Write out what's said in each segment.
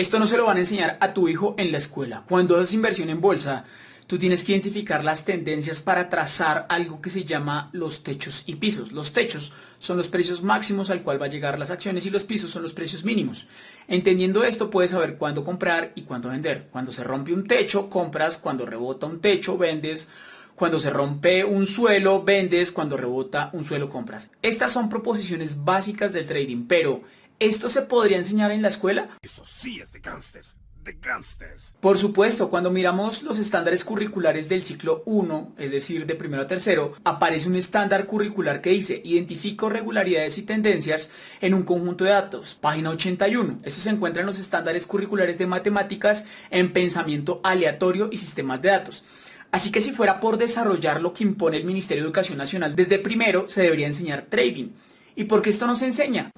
Esto no se lo van a enseñar a tu hijo en la escuela. Cuando haces inversión en bolsa, tú tienes que identificar las tendencias para trazar algo que se llama los techos y pisos. Los techos son los precios máximos al cual va a llegar las acciones y los pisos son los precios mínimos. Entendiendo esto puedes saber cuándo comprar y cuándo vender. Cuando se rompe un techo, compras. Cuando rebota un techo, vendes. Cuando se rompe un suelo, vendes. Cuando rebota un suelo, compras. Estas son proposiciones básicas del trading, pero ¿Esto se podría enseñar en la escuela? Eso sí es de gangsters. De gangsters. Por supuesto, cuando miramos los estándares curriculares del ciclo 1, es decir, de primero a tercero, aparece un estándar curricular que dice identifico regularidades y tendencias en un conjunto de datos. Página 81. Esto se encuentra en los estándares curriculares de matemáticas en pensamiento aleatorio y sistemas de datos. Así que si fuera por desarrollar lo que impone el Ministerio de Educación Nacional desde primero, se debería enseñar trading. ¿Y por qué esto no se enseña?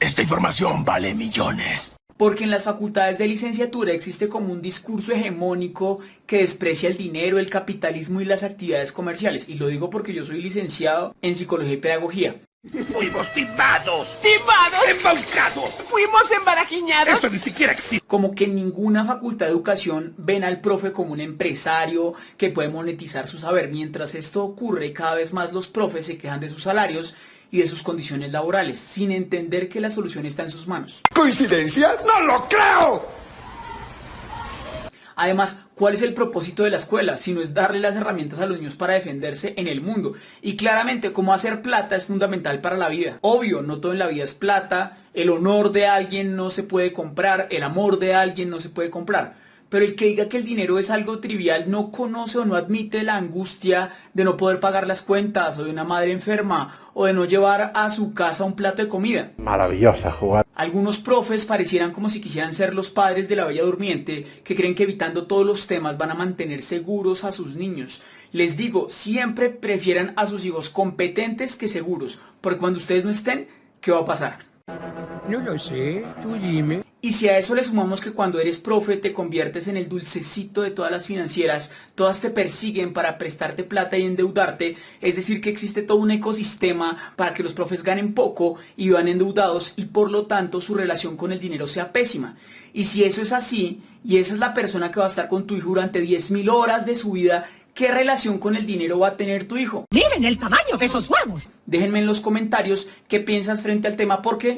Esta información vale millones. Porque en las facultades de licenciatura existe como un discurso hegemónico que desprecia el dinero, el capitalismo y las actividades comerciales. Y lo digo porque yo soy licenciado en psicología y pedagogía. Fuimos timados. ¡Timados! ¡Embaucados! ¡Fuimos embarajiñados! Esto ni siquiera existe. Como que en ninguna facultad de educación ven al profe como un empresario que puede monetizar su saber. Mientras esto ocurre, cada vez más los profes se quejan de sus salarios y de sus condiciones laborales, sin entender que la solución está en sus manos. ¿Coincidencia? ¡No lo creo! Además, ¿cuál es el propósito de la escuela? Si no es darle las herramientas a los niños para defenderse en el mundo. Y claramente, cómo hacer plata es fundamental para la vida. Obvio, no todo en la vida es plata, el honor de alguien no se puede comprar, el amor de alguien no se puede comprar. Pero el que diga que el dinero es algo trivial no conoce o no admite la angustia de no poder pagar las cuentas o de una madre enferma o de no llevar a su casa un plato de comida. Maravillosa jugada. Algunos profes parecieran como si quisieran ser los padres de la bella durmiente que creen que evitando todos los temas van a mantener seguros a sus niños. Les digo, siempre prefieran a sus hijos competentes que seguros, porque cuando ustedes no estén, ¿qué va a pasar? No lo sé, tú dime. Y si a eso le sumamos que cuando eres profe te conviertes en el dulcecito de todas las financieras, todas te persiguen para prestarte plata y endeudarte, es decir que existe todo un ecosistema para que los profes ganen poco y vivan endeudados y por lo tanto su relación con el dinero sea pésima. Y si eso es así, y esa es la persona que va a estar con tu hijo durante 10.000 horas de su vida, ¿qué relación con el dinero va a tener tu hijo? Miren el tamaño de esos huevos. Déjenme en los comentarios qué piensas frente al tema porque